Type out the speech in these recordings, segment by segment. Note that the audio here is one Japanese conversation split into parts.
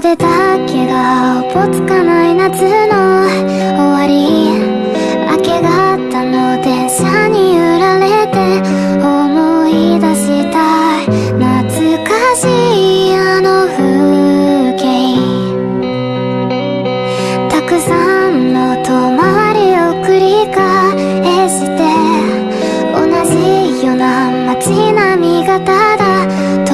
袖だけがおぼつかない夏の終わり明け方の電車に揺られて思い出した懐かしいあの風景。たくさんの泊まりを繰り返して同じような街並みがた。だ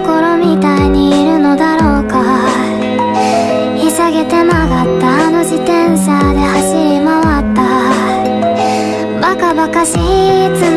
頃みたいにいるのだろうか。ひさげて曲がったあの自転車で走り回った。バカバカしいつも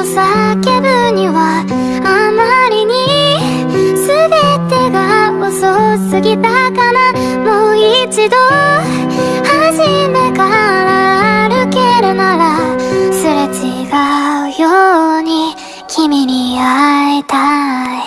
と叫ぶにはあまりに全てが遅すぎたかなもう一度初めから歩けるならすれ違うように君に会いたい。